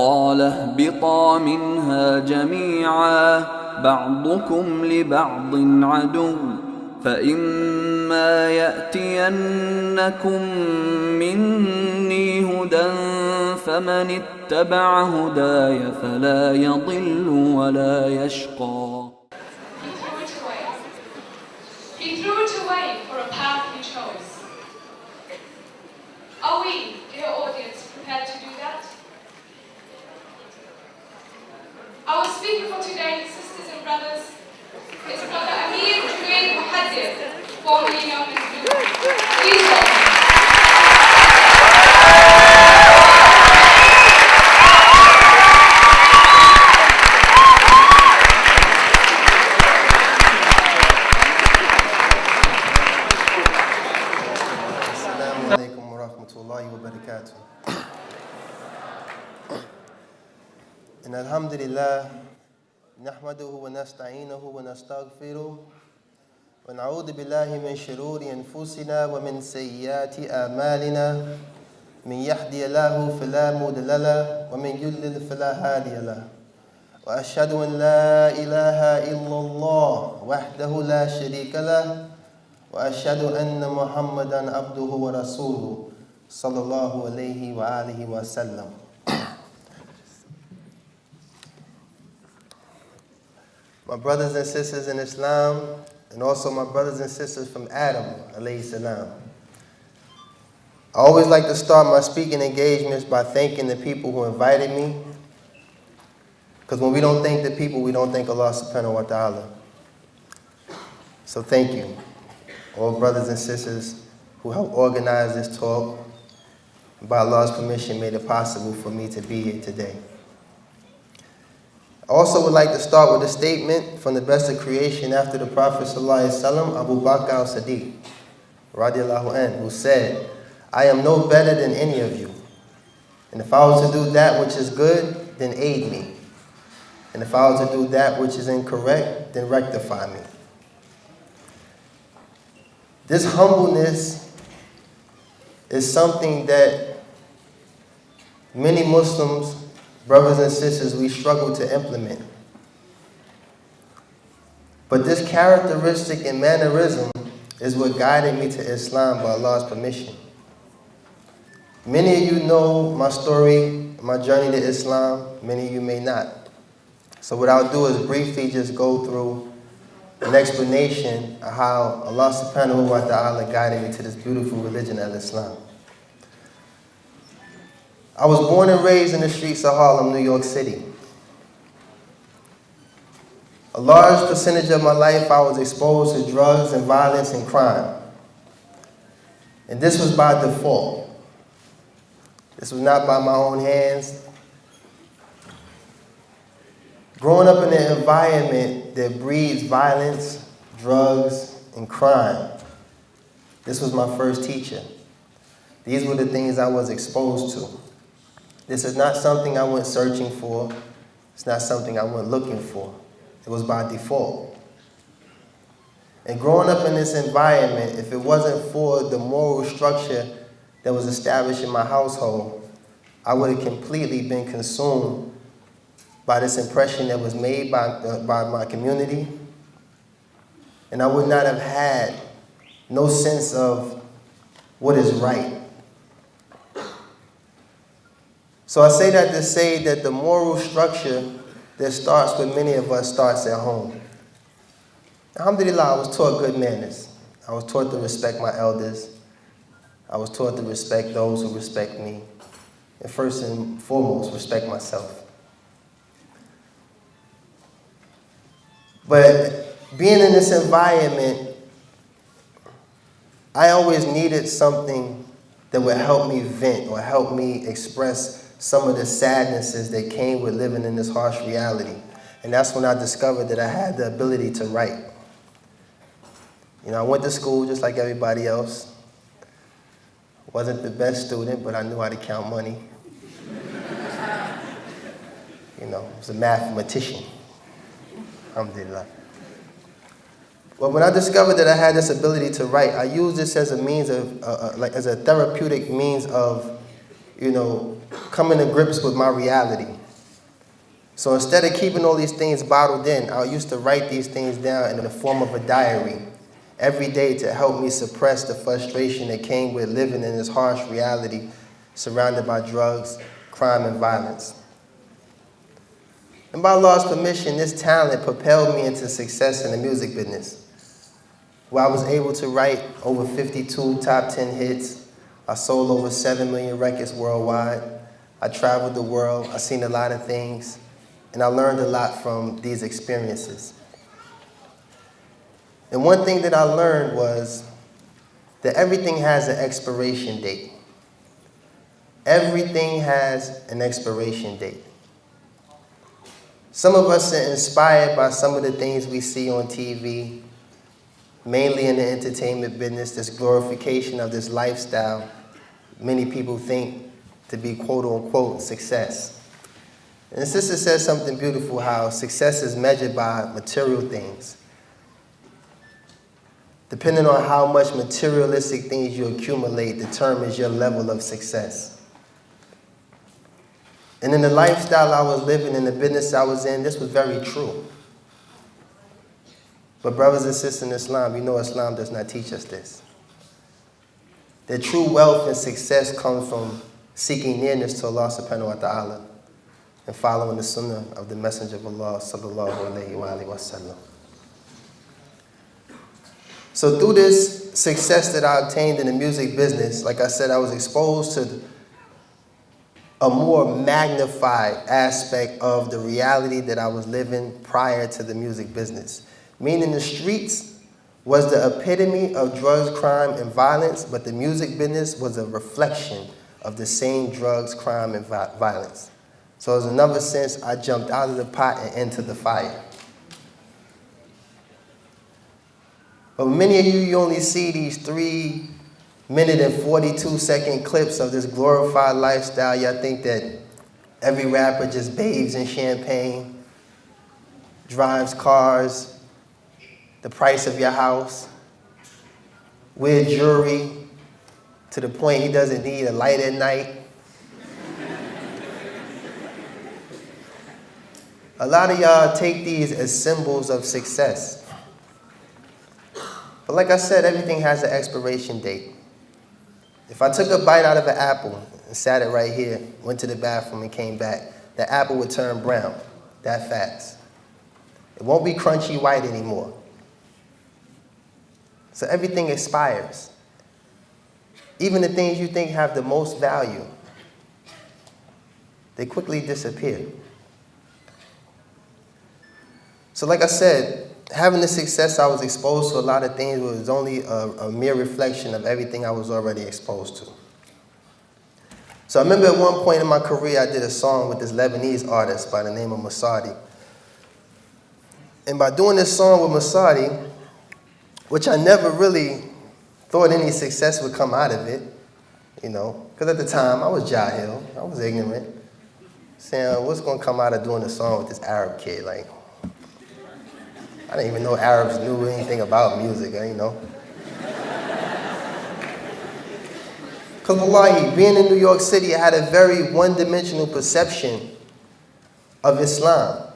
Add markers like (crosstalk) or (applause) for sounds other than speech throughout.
قال اهبطا منها جميعا بعضكم لبعض عدو فإما يأتينكم مني هدى فمن اتبع هداي فلا يضل ولا يشقى. formerly known as Jesus. إن الحمد لله نحمده ونستعينه ونستغفره ونعوذ بالله من شرور أنفسنا ومن سيئات أعمالنا. من يهدي الله فلا مضل له ومن يضلل فلا هادي له. وأشهد أن لا إله إلا الله وحده لا شريك له وأشهد أن محمدا عبده ورسوله صلى الله عليه وآله وسلم. My brothers and sisters in Islam, and also my brothers and sisters from Adam, alayhi salam. I always like to start my speaking engagements by thanking the people who invited me. Because when we don't thank the people, we don't thank Allah subhanahu wa ta'ala. So thank you all brothers and sisters who helped organize this talk. By Allah's permission, made it possible for me to be here today. I also would like to start with a statement from the best of creation after the Prophet ﷺ, Abu Bakr radiallahu anh, who said, I am no better than any of you. And if I was to do that which is good, then aid me. And if I was to do that which is incorrect, then rectify me. This humbleness is something that many Muslims, brothers and sisters, we struggle to implement. But this characteristic and mannerism is what guided me to Islam by Allah's permission. Many of you know my story, my journey to Islam. Many of you may not. So what I'll do is briefly just go through an explanation of how Allah subhanahu wa ta'ala guided me to this beautiful religion of Islam. I was born and raised in the streets of Harlem, New York City. A large percentage of my life I was exposed to drugs and violence and crime. And this was by default. This was not by my own hands. Growing up in an environment that breeds violence, drugs, and crime, this was my first teacher. These were the things I was exposed to. This is not something I went searching for. It's not something I went looking for. It was by default. And growing up in this environment, if it wasn't for the moral structure that was established in my household, I would have completely been consumed by this impression that was made by, uh, by my community. And I would not have had no sense of what is right. So I say that to say that the moral structure that starts with many of us starts at home. Alhamdulillah, I was taught good manners. I was taught to respect my elders. I was taught to respect those who respect me. And first and foremost, respect myself. But being in this environment, I always needed something that would help me vent or help me express some of the sadnesses that came with living in this harsh reality. And that's when I discovered that I had the ability to write. You know, I went to school just like everybody else. Wasn't the best student, but I knew how to count money. you know, I was a mathematician. Alhamdulillah. Well, when I discovered that I had this ability to write, I used this as a means of, uh, uh, like as a therapeutic means of, you know, coming to grips with my reality. So instead of keeping all these things bottled in, I used to write these things down in the form of a diary every day to help me suppress the frustration that came with living in this harsh reality surrounded by drugs, crime, and violence. And by Allah's permission, this talent propelled me into success in the music business, where I was able to write over 52 top 10 hits. I sold over 7 million records worldwide. I traveled the world. I seen a lot of things. And I learned a lot from these experiences. And one thing that I learned was that everything has an expiration date. Everything has an expiration date. Some of us are inspired by some of the things we see on TV, mainly in the entertainment business, this glorification of this lifestyle many people think to be quote unquote success. And sister says something beautiful how success is measured by material things. Depending on how much materialistic things you accumulate determines your level of success. And in the lifestyle I was living, in the business I was in, this was very true. But brothers and sisters in Islam, you know Islam does not teach us this. That true wealth and success comes from seeking nearness to Allah subhanahu wa ta'ala and following the sunnah of the Messenger of Allah sallallahu alayhi wa sallam. So through this success that I obtained in the music business, like I said, I was exposed to a more magnified aspect of the reality that I was living prior to the music business. Meaning the streets was the epitome of drugs, crime, and violence, but the music business was a reflection of the same drugs, crime, and violence. So in another sense, I jumped out of the pot and into the fire. But many of you, you only see these three minute and 42 second clips of this glorified lifestyle, y'all think that every rapper just bathes in champagne, drives cars, the price of your house, wear jewelry to the point he doesn't need a light at night. a lot of y'all take these as symbols of success. But like I said, everything has an expiration date. If I took a bite out of an apple and sat it right here, went to the bathroom and came back, the apple would turn brown that fast. It won't be crunchy white anymore. So everything expires. Even the things you think have the most value, they quickly disappear. So like I said, having the success, I was exposed to a lot of things was only a, a, mere reflection of everything I was already exposed to. So I remember at one point in my career, I did a song with this Lebanese artist by the name of Massari. And by doing this song with Massari, which I never really thought any success would come out of it, you know, because at the time I was jahil, I was ignorant, saying, what's going to come out of doing a song with this Arab kid? Like, I didn't even know Arabs knew anything about music, you know. Because wallahi, being in New York City, I had a very one-dimensional perception of Islam.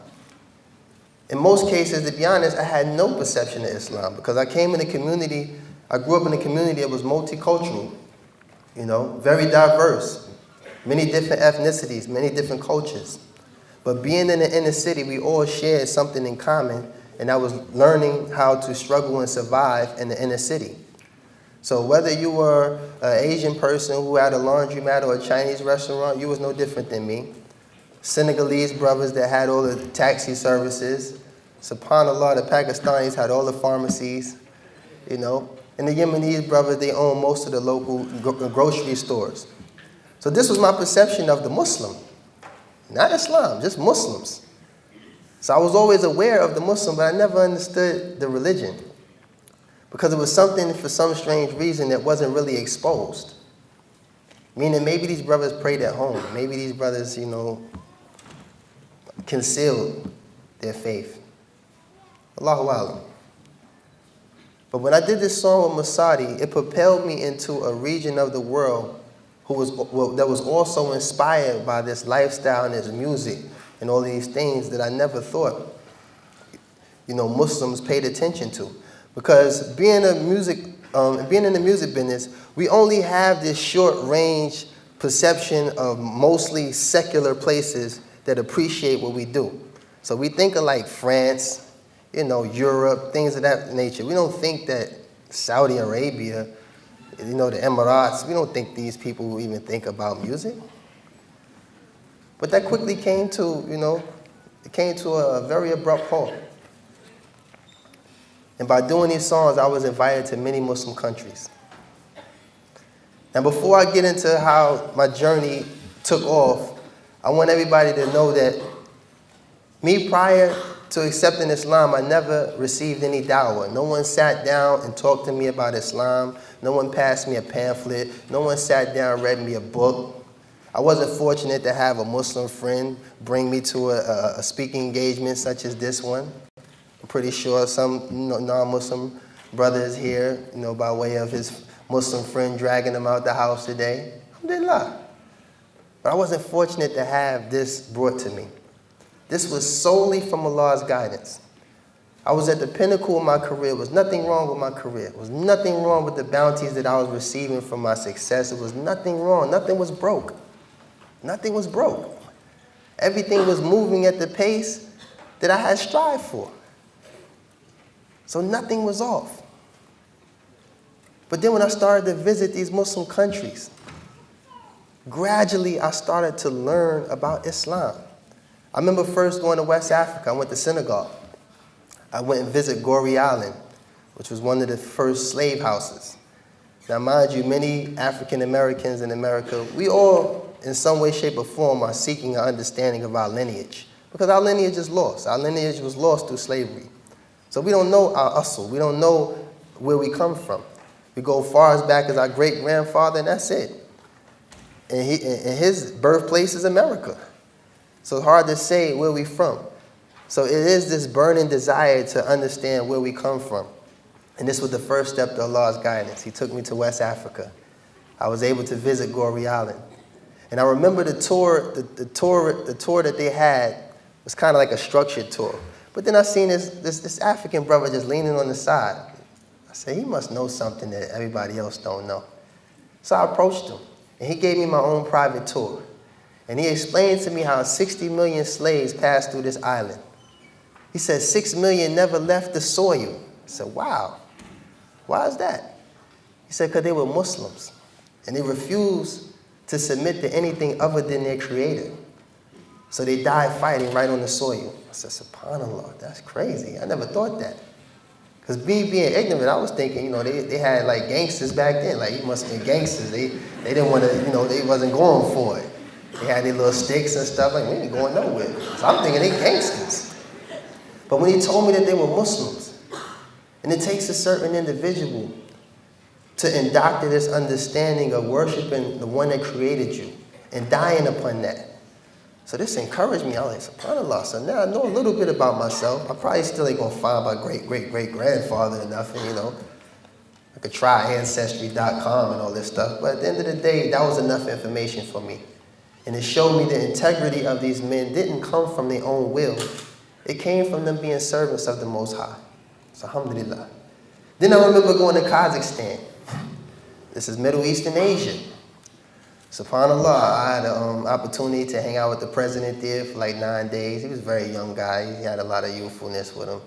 In most cases, to be honest, I had no perception of Islam because I came in a community, I grew up in a community that was multicultural, you know, very diverse, many different ethnicities, many different cultures. But being in the inner city, we all shared something in common and I was learning how to struggle and survive in the inner city. So whether you were an Asian person who had a laundromat or a Chinese restaurant, you was no different than me. Senegalese brothers that had all the taxi services. SubhanAllah, the Pakistanis had all the pharmacies, you know. And the Yemenis brothers, they own most of the local grocery stores. So this was my perception of the Muslim. Not Islam, just Muslims. So I was always aware of the Muslim, but I never understood the religion. Because it was something, for some strange reason, that wasn't really exposed. Meaning maybe these brothers prayed at home. Maybe these brothers, you know, concealed their faith. Allahu Alam. But when I did this song with Massari, it propelled me into a region of the world who was, well, that was also inspired by this lifestyle and this music and all these things that I never thought, you know, Muslims paid attention to. Because being a music, um, being in the music business, we only have this short range perception of mostly secular places that appreciate what we do. So we think of like France, you know, Europe, things of that nature. We don't think that Saudi Arabia, you know, the Emirates, we don't think these people will even think about music. But that quickly came to, you know, it came to a very abrupt halt. And by doing these songs, I was invited to many Muslim countries. Now, before I get into how my journey took off, I want everybody to know that me prior to accepting Islam, I never received any dawah. No one sat down and talked to me about Islam. No one passed me a pamphlet. No one sat down and read me a book. I wasn't fortunate to have a Muslim friend bring me to a, a speaking engagement such as this one. I'm pretty sure some non-Muslim brothers here, you know, by way of his Muslim friend dragging him out the house today. Alhamdulillah. But I wasn't fortunate to have this brought to me. This was solely from Allah's guidance. I was at the pinnacle of my career. There was nothing wrong with my career. There was nothing wrong with the bounties that I was receiving from my success. It was nothing wrong. Nothing was broke. Nothing was broke. Everything was moving at the pace that I had strived for. So nothing was off. But then when I started to visit these Muslim countries, gradually I started to learn about Islam. I remember first going to West Africa. I went to Senegal. I went and visited Gorée Island, which was one of the first slave houses. Now, mind you, many African Americans in America, we all, in some way, shape, or form, are seeking an understanding of our lineage. Because our lineage is lost. Our lineage was lost through slavery. So we don't know our hustle. We don't know where we come from. We go as far as back as our great grandfather, and that's it. And, he, and his birthplace is America. So it's hard to say where we from. So it is this burning desire to understand where we come from. And this was the first step to Allah's guidance. He took me to West Africa. I was able to visit Gorée Island. And I remember the tour, the, the tour, the tour that they had was kind of like a structured tour. But then I seen this, this, this African brother just leaning on the side. I said, he must know something that everybody else don't know. So I approached him, and he gave me my own private tour. And he explained to me how 60 million slaves passed through this island. He said 6 million never left the soil. I said, wow, why is that? He said, because they were Muslims, and they refused to submit to anything other than their creator. So they died fighting right on the soil. I said, subhanAllah, that's crazy. I never thought that. Because me being ignorant, I was thinking, you know, they, they had like gangsters back then. Like, you must have been gangsters. They, they didn't want to, you know, they wasn't going for it. They had their little sticks and stuff. Like, we ain't going nowhere. So I'm thinking they gangsters. But when he told me that they were Muslims, and it takes a certain individual to indoctrinate this understanding of worshiping the one that created you and dying upon that. So this encouraged me. I was like, subhanAllah. So now I know a little bit about myself. I probably still ain't gonna find my great great great grandfather or nothing, you know. I could try ancestry.com and all this stuff, but at the end of the day, that was enough information for me. And it showed me the integrity of these men didn't come from their own will. It came from them being servants of the Most High. So alhamdulillah. Then I remember going to Kazakhstan. This is Middle Eastern Asia. SubhanAllah, I had an um, opportunity to hang out with the president there for like nine days. He was a very young guy. He had a lot of youthfulness with him.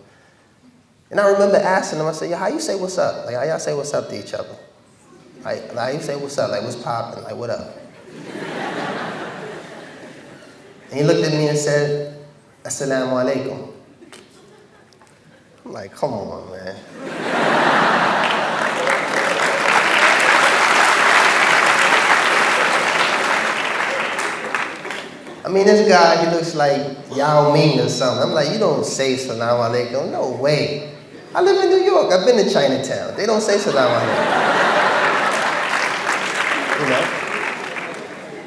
And I remember asking him, I said, "Yo, how you say what's up? Like, how y'all say what's up to each other? Like, how you say what's up? Like, what's popping? Like, what up? and he looked at me and said, Assalamu alaikum. I'm like, come on, man. I mean, this guy, he oh. looks like Yao Ming or something. I'm like, you don't say salam alaikum. No way. I live in New York. I've been to Chinatown. They don't say salam alaikum. you know?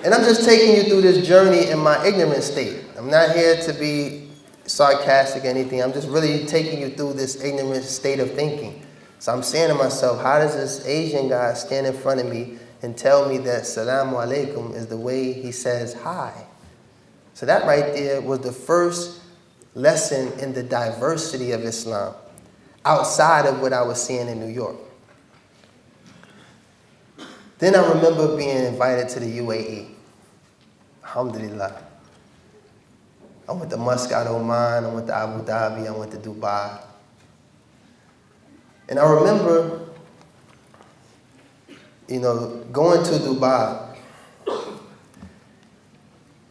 And I'm just taking you through this journey in my ignorant state. I'm not here to be sarcastic or anything. I'm just really taking you through this ignorant state of thinking. So I'm saying to myself, how does this Asian guy stand in front of me and tell me that Salamu Alaikum is the way he says hi. So that right there was the first lesson in the diversity of Islam outside of what I was seeing in New York. Then I remember being invited to the UAE. Alhamdulillah. I went to Muscat, Oman, I went to Abu Dhabi, I went to Dubai. And I remember, you know, going to Dubai.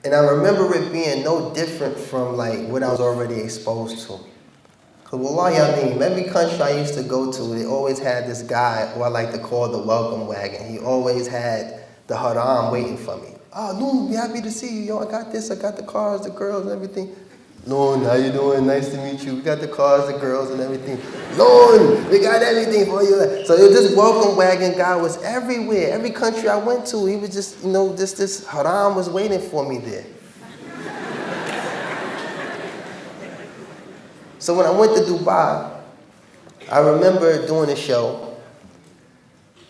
And I remember it being no different from like what I was already exposed to. Cause wallahi, I mean, every country I used to go to, they always had this guy, who I like to call the welcome wagon. He always had the haram waiting for me. Oh, no, be happy to see you. Yo, I got this, I got the cars, the girls, everything. Lord, how you doing? Nice to meet you. We got the cars, the girls, and everything. Lord, we got everything for you. So this welcome wagon guy was everywhere. Every country I went to, he was just, you know, this, this haram was waiting for me there. So when I went to Dubai, I remember doing a show,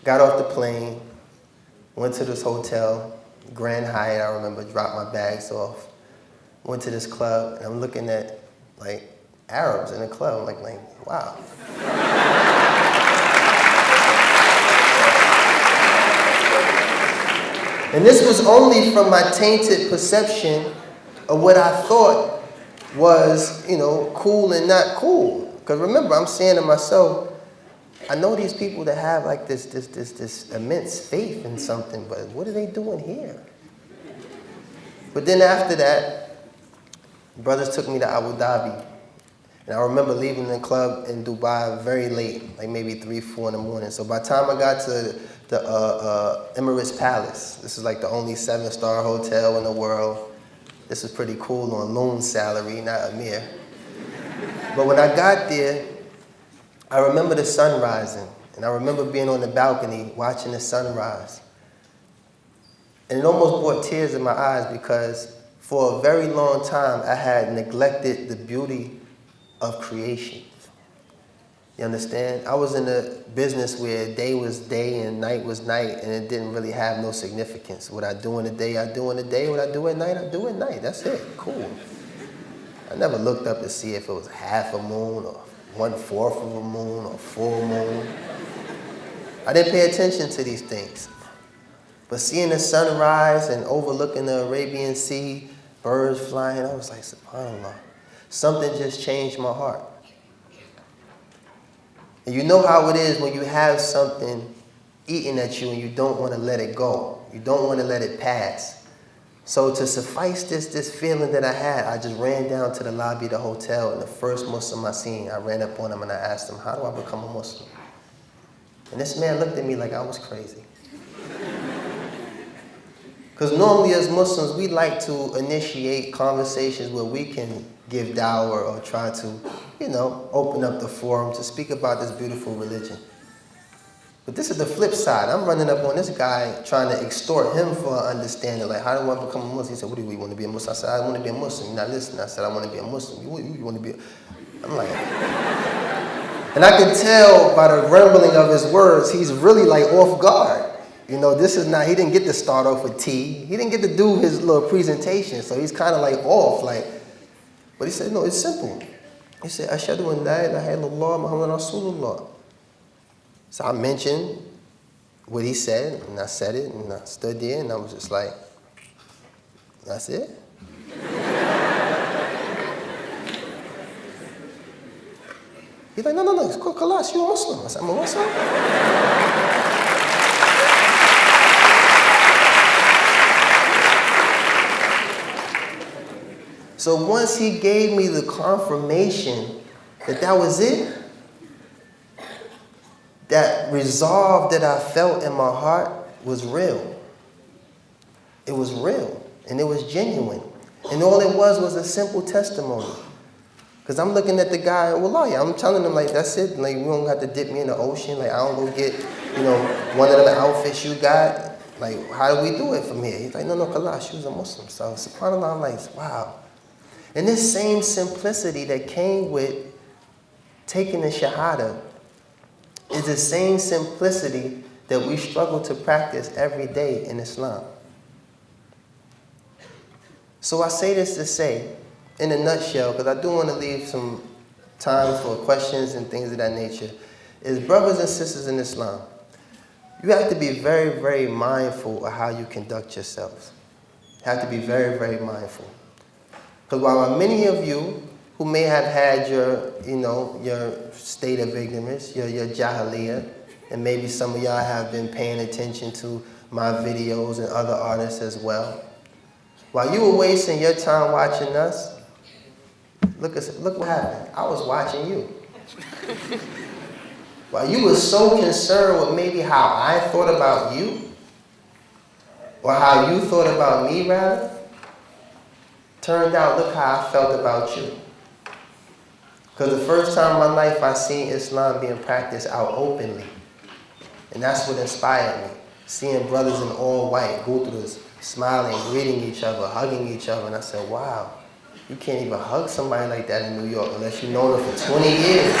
got off the plane, went to this hotel, Grand Hyatt, I remember, dropped my bags off, went to this club, and I'm looking at like Arabs in the club. Like, like wow. and this was only from my tainted perception of what I thought was, you know, cool and not cool. Because remember, I'm saying to myself, I know these people that have like this, this, this, this immense faith in something, but what are they doing here? But then after that, brothers took me to Abu Dhabi. And I remember leaving the club in Dubai very late, like maybe 3, 4 in the morning. So by the time I got to the uh, uh, Emirates Palace, this is like the only seven-star hotel in the world, this was pretty cool on loan salary, not a mere. But when I got there, I remember the sun rising. And I remember being on the balcony watching the sunrise. And it almost brought tears in my eyes because for a very long time I had neglected the beauty of creation. You understand? I was in a business where day was day and night was night, and it didn't really have no significance. What I do in the day, I do in the day. What I do at night, I do at night. That's it. Cool. I never looked up to see if it was half a moon or one fourth of a moon or full moon. I didn't pay attention to these things. But seeing the sunrise and overlooking the Arabian Sea, birds flying, I was like, subhanAllah. Something just changed my heart. And you know how it is when you have something eating at you and you don't want to let it go. You don't want to let it pass. So to suffice this, this feeling that I had, I just ran down to the lobby of the hotel and the first Muslim I seen, I ran up on him and I asked him, how do I become a Muslim? And this man looked at me like I was crazy. Because normally as Muslims, we like to initiate conversations where we can give dawah or try to, you know, open up the forum to speak about this beautiful religion. But this is the flip side. I'm running up on this guy trying to extort him for understanding. Like, how do I become a Muslim? He said, what do you want to be a Muslim? I said, I want to be a Muslim. Not listening. I said, I want to be a Muslim. You, you, you want to be a... I'm like... and I can tell by the rumbling of his words, he's really like off guard. You know, this is not, he didn't get to start off with T. He didn't get to do his little presentation. So he's kind of like off, like, but he said, no, it's simple. He said, Ashadu an la ilaha illallah Muhammad Rasulullah. So I mentioned what he said, and I said it, and I stood there, and I was just like, that's it? (laughs) He's like, no, no, no, it's called Kalas, you're Muslim. I said, I'm a Muslim? So once he gave me the confirmation that that was it, that resolve that I felt in my heart was real. It was real and it was genuine. And all it was was a simple testimony. Because I'm looking at the guy, well, yeah, I'm telling him, like, that's it. Like, you don't have to dip me in the ocean. Like, I don't go get, you know, one of the outfits you got. Like, how do we do it from here? He's like, no, no, Kalash, she was a Muslim. So, subhanAllah, I'm like, wow. And this same simplicity that came with taking the Shahada is the same simplicity that we struggle to practice every day in Islam. So I say this to say, in a nutshell, because I do want to leave some time for questions and things of that nature, is brothers and sisters in Islam, you have to be very, very mindful of how you conduct yourselves. You have to be very, very mindful. Because while many of you who may have had your, you know, your state of ignorance, your, your jahiliyyah, and maybe some of y'all have been paying attention to my videos and other artists as well. While you were wasting your time watching us, look, at, look what happened. I was watching you. (laughs) While you were so concerned with maybe how I thought about you, or how you thought about me rather, turned out look how I felt about you. Because the first time in my life I seen Islam being practiced out openly. And that's what inspired me. Seeing brothers in all white this, smiling, greeting each other, hugging each other. And I said, wow, you can't even hug somebody like that in New York unless you've known them for 20 years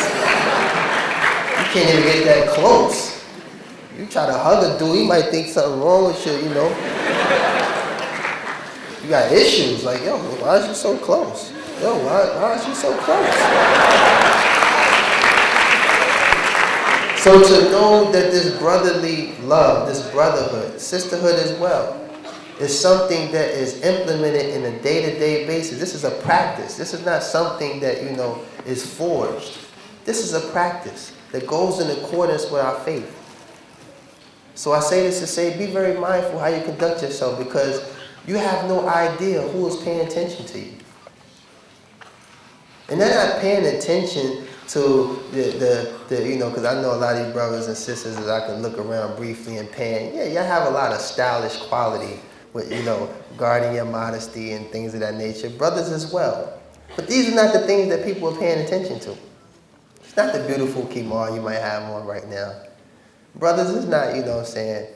You can't even get that close. You try to hug a dude, he might think something wrong with you, you know. Got issues, like, yo, why is you so close? Yo, why, why is you so close? So to know that this brotherly love, this brotherhood, sisterhood as well, is something that is implemented in a day-to-day -day basis. This is a practice. This is not something that, you know, is forged. This is a practice that goes in accordance with our faith. So I say this to say, be very mindful how you conduct yourself because you have no idea who is paying attention to you. And they're not paying attention to the, the, the you know, because I know a lot of these brothers and sisters that I can look around briefly and pan. Yeah, y'all have a lot of stylish quality with, you know, guarding your modesty and things of that nature. Brothers as well. But these are not the things that people are paying attention to. It's not the beautiful kimono you might have on right now. Brothers, it's not, you know what I'm saying,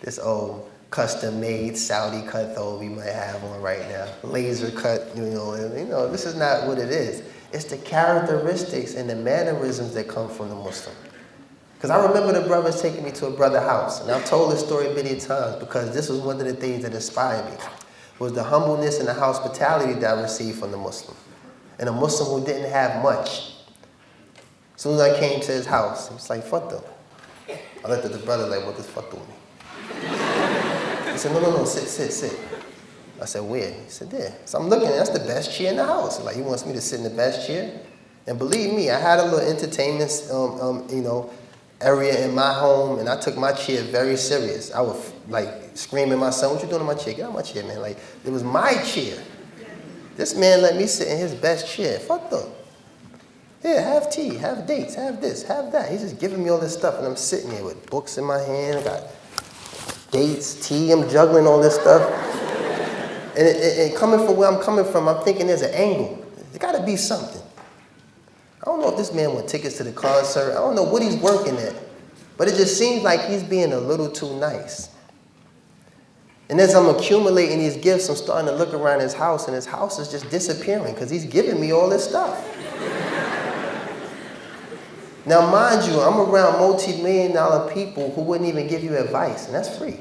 this old custom-made Saudi cut though we might have on right now. Laser cut, you know, you know, this is not what it is. It's the characteristics and the mannerisms that come from the Muslim. Because I remember the brothers taking me to a brother house, and I've told this story many times because this was one of the things that inspired me, was the humbleness and the hospitality that I received from the Muslim. And a Muslim who didn't have much, as soon as I came to his house, he was like, fuck them. I looked at the brother like, what does fuck with me? Said, no, no, no, sit, sit, sit. I said, where? He said, there. So I'm looking, that's the best chair in the house. Like, he wants me to sit in the best chair? And believe me, I had a little entertainment, um, um, you know, area in my home, and I took my chair very serious. I was like, screaming my son, what you doing in my chair? Get out my chair, man. Like, it was my chair. This man let me sit in his best chair. Fuck them. Yeah, have tea, have dates, have this, have that. He's just giving me all this stuff, and I'm sitting here with books in my hand. I got dates, tea, I'm juggling all this stuff. and, it, and coming from where I'm coming from, I'm thinking there's an angle. There's got to be something. I don't know if this man want tickets to the concert. I don't know what he's working at. But it just seems like he's being a little too nice. And as I'm accumulating these gifts, I'm starting to look around his house, and his house is just disappearing because he's giving me all this stuff. Now, mind you, I'm around multi-million dollar people who wouldn't even give you advice, and that's free.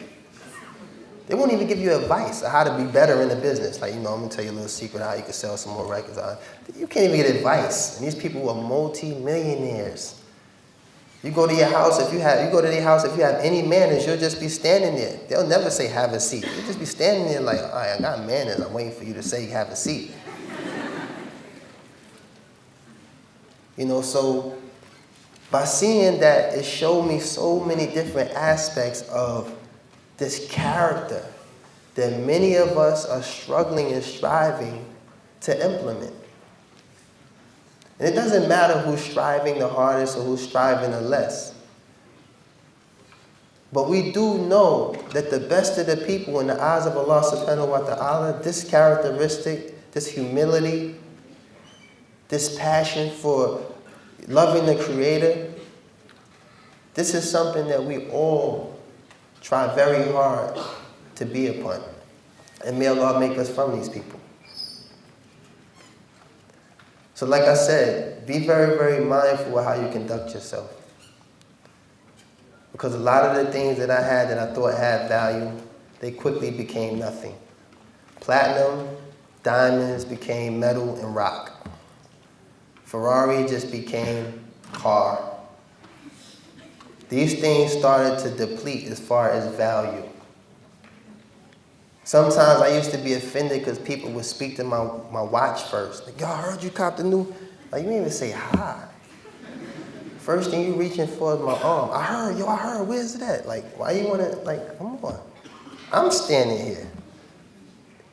They won't even give you advice on how to be better in the business. Like, you know, I'm gonna tell you a little secret how you can sell some more records. You can't even get advice. And these people are multi-millionaires. You go to your house, if you have, you go to their house, if you have any manners, you'll just be standing there. They'll never say, have a seat. You'll just be standing there like, all right, I got manners. I'm waiting for you to say, have a seat. (laughs) you know, so by seeing that, it showed me so many different aspects of this character that many of us are struggling and striving to implement. And it doesn't matter who's striving the hardest or who's striving the less. But we do know that the best of the people in the eyes of Allah subhanahu wa ta'ala, this characteristic, this humility, this passion for loving the Creator, this is something that we all try very hard to be upon. And may Allah make us from these people. So like I said, be very, very mindful of how you conduct yourself. Because a lot of the things that I had that I thought had value, they quickly became nothing. Platinum, diamonds became metal and rock. Ferrari just became car. These things started to deplete as far as value. Sometimes I used to be offended because people would speak to my, my watch first. Like, y'all heard you copped the new? Like, you didn't even say hi. First thing you reaching for is my arm. I heard, yo, I heard, where's it at? Like, why you wanna, like, come on. I'm standing here.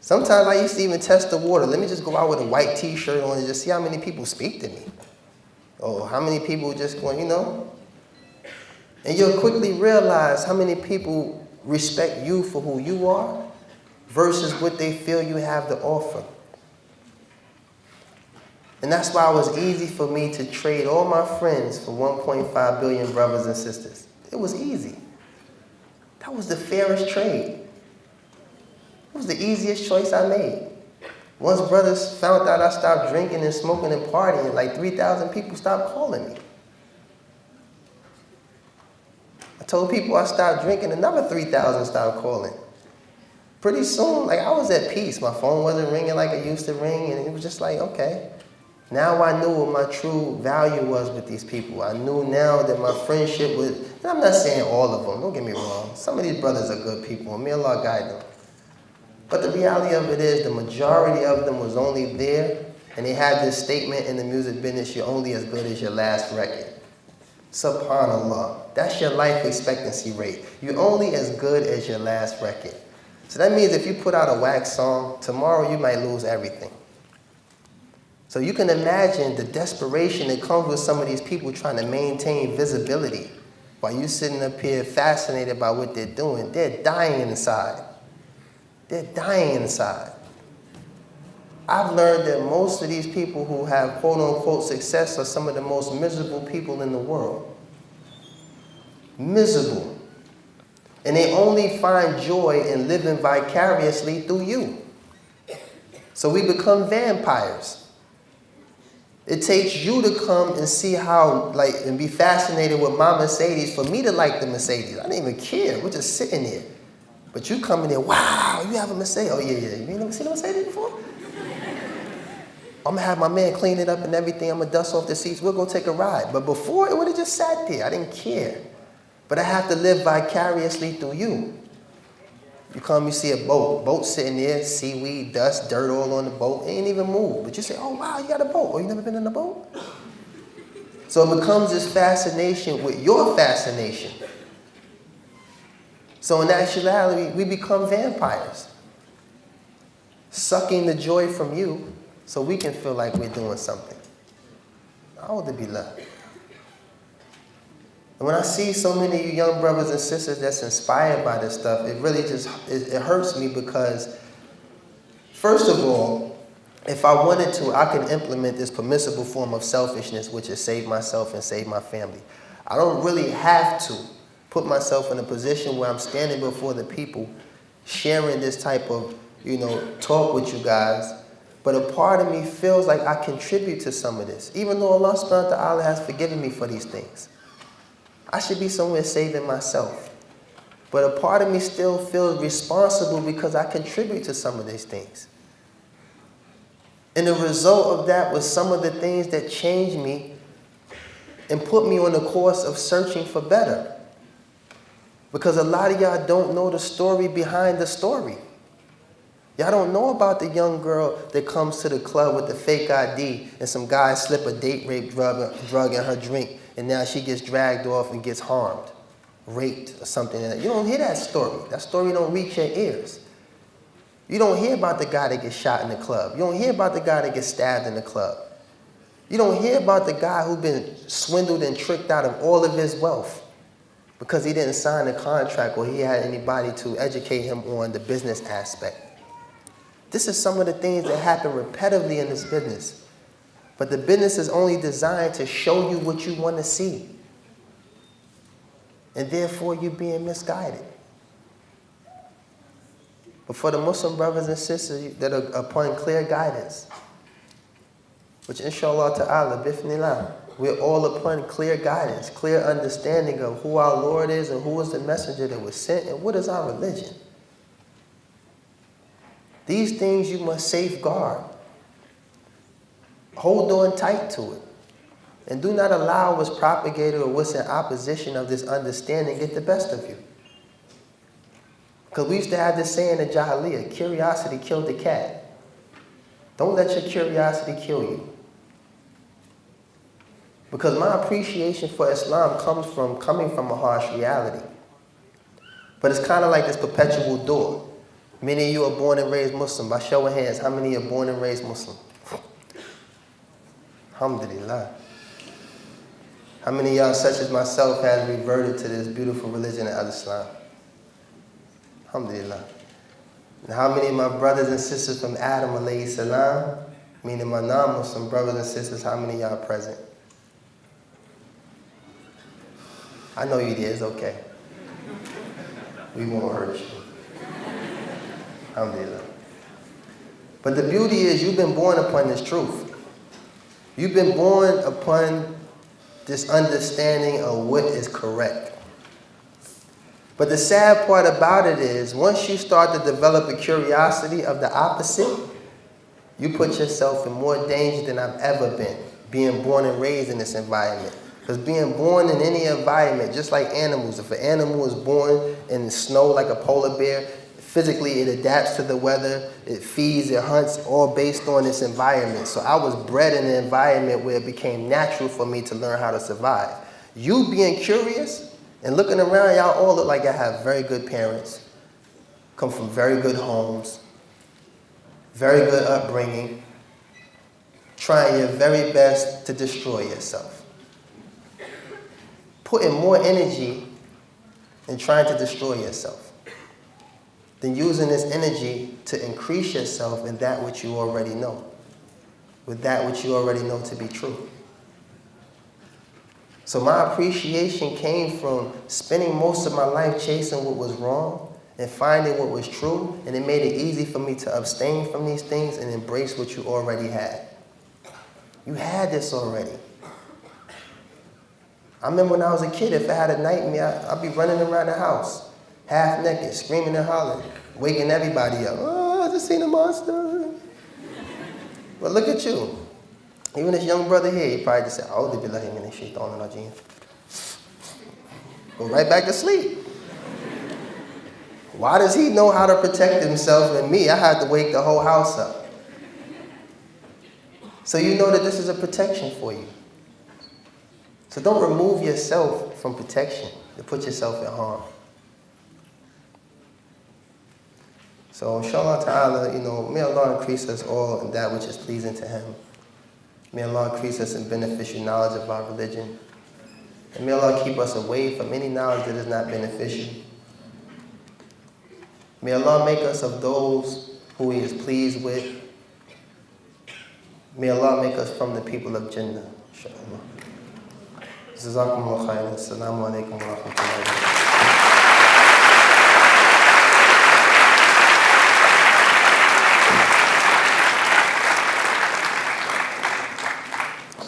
Sometimes I used to even test the water. Let me just go out with a white t-shirt on and just see how many people speak to me. Or how many people just going, you know? And you'll quickly realize how many people respect you for who you are versus what they feel you have to offer. And that's why it was easy for me to trade all my friends for 1.5 billion brothers and sisters. It was easy. That was the fairest trade. It was the easiest choice I made. Once brothers found out I stopped drinking and smoking and partying, like 3,000 people stopped calling me. I told people I stopped drinking, another 3,000 stopped calling. Pretty soon, like I was at peace. My phone wasn't ringing like it used to ring, and it was just like, okay. Now I knew what my true value was with these people. I knew now that my friendship was, and I'm not saying all of them, don't get me wrong. Some of these brothers are good people, and may Allah guide them. But the reality of it is the majority of them was only there, and they had this statement in the music business, you're only as good as your last record. SubhanAllah. That's your life expectancy rate. You're only as good as your last record. So that means if you put out a wax song, tomorrow you might lose everything. So you can imagine the desperation that comes with some of these people trying to maintain visibility while you sitting up here fascinated by what they're doing. They're dying inside. They're dying inside. I've learned that most of these people who have quote unquote success are some of the most miserable people in the world. Miserable. And they only find joy in living vicariously through you. So we become vampires. It takes you to come and see how, like, and be fascinated with my Mercedes for me to like the Mercedes. I didn't even care. We're just sitting there. But you come in there, wow, you have a Mercedes. Oh, yeah, yeah. You ain't never seen a Mercedes before? I'm gonna have my man clean it up and everything. I'm gonna dust off the seats. We'll go take a ride. But before, it would have just sat there. I didn't care. But I have to live vicariously through you. You come, you see a boat. Boat sitting there, seaweed, dust, dirt all on the boat. It ain't even move. But you say, oh, wow, you got a boat. Oh, you never been in a boat? So it becomes this fascination with your fascination. So in actuality, we become vampires. Sucking the joy from you so we can feel like we're doing something. Alhamdulillah. And when I see so many of you young brothers and sisters that's inspired by this stuff, it really just, it, it hurts me because, first of all, if I wanted to, I could implement this permissible form of selfishness, which is save myself and save my family. I don't really have to put myself in a position where I'm standing before the people, sharing this type of, you know, talk with you guys. But a part of me feels like I contribute to some of this, even though Allah subhanahu wa ta'ala has forgiven me for these things. I should be somewhere saving myself. But a part of me still feels responsible because I contribute to some of these things. And the result of that was some of the things that changed me and put me on the course of searching for better. Because a lot of y'all don't know the story behind the story. Y'all don't know about the young girl that comes to the club with the fake ID and some guy slip a date rape drug, drug in her drink and now she gets dragged off and gets harmed, raped or something. You don't hear that story. That story don't reach your ears. You don't hear about the guy that gets shot in the club. You don't hear about the guy that gets stabbed in the club. You don't hear about the guy who's been swindled and tricked out of all of his wealth because he didn't sign a contract or he had anybody to educate him on the business aspect. This is some of the things that happen repetitively in this business. But the business is only designed to show you what you want to see. And therefore, you're being misguided. But for the Muslim brothers and sisters that are upon clear guidance, which inshallah ta'ala, bifnillah, We're all upon clear guidance, clear understanding of who our Lord is and who is the messenger that was sent and what is our religion. These things you must safeguard. Hold on tight to it. And do not allow what's propagated or what's in opposition of this understanding get the best of you. Because we used to have this saying in Jahiliyyah, curiosity killed the cat. Don't let your curiosity kill you. Because my appreciation for Islam comes from coming from a harsh reality. But it's kind of like this perpetual door. Many of you are born and raised Muslim. By show of hands, how many are born and raised Muslim? (laughs) Alhamdulillah. How many of y'all, such as myself, has reverted to this beautiful religion of Islam? Alhamdulillah. And how many of my brothers and sisters from Adam, alayhi salam, meaning my non-Muslim brothers and sisters, how many y'all present? I know you did, it's okay. We won't hurt you. Alhamdulillah. But the beauty is you've been born upon this truth. You've been born upon this understanding of what is correct. But the sad part about it is once you start to develop a curiosity of the opposite, you put yourself in more danger than I've ever been, being born and raised in this environment. Because being born in any environment, just like animals, if an animal is born in snow like a polar bear, physically it adapts to the weather, it feeds, it hunts, all based on its environment. So I was bred in an environment where it became natural for me to learn how to survive. You being curious and looking around, y'all all look like I have very good parents, come from very good homes, very good upbringing, trying your very best to destroy yourself. Putting more energy in trying to destroy yourself than using this energy to increase yourself in that which you already know, with that which you already know to be true. So my appreciation came from spending most of my life chasing what was wrong and finding what was true, and it made it easy for me to abstain from these things and embrace what you already had. You had this already. I remember when I was a kid, if I had a nightmare, I'd be running around the house half naked, screaming and hollering, waking everybody up. Oh, I just seen a monster. But look at you. Even this young brother here, he probably just said, Oh, did you let him in the shit on our jeans? Go right back to sleep. Why does he know how to protect himself and me? I had to wake the whole house up. So you know that this is a protection for you. So don't remove yourself from protection to put yourself in harm. So inshallah ta'ala, you know, may Allah increase us all in that which is pleasing to Him. May Allah increase us in beneficial knowledge of our religion. And may Allah keep us away from any knowledge that is not beneficial. May Allah make us of those who He is pleased with. May Allah make us from the people of Jannah, inshallah. Jazakumullah khairan. Assalamu alaikum wa rahmatullahi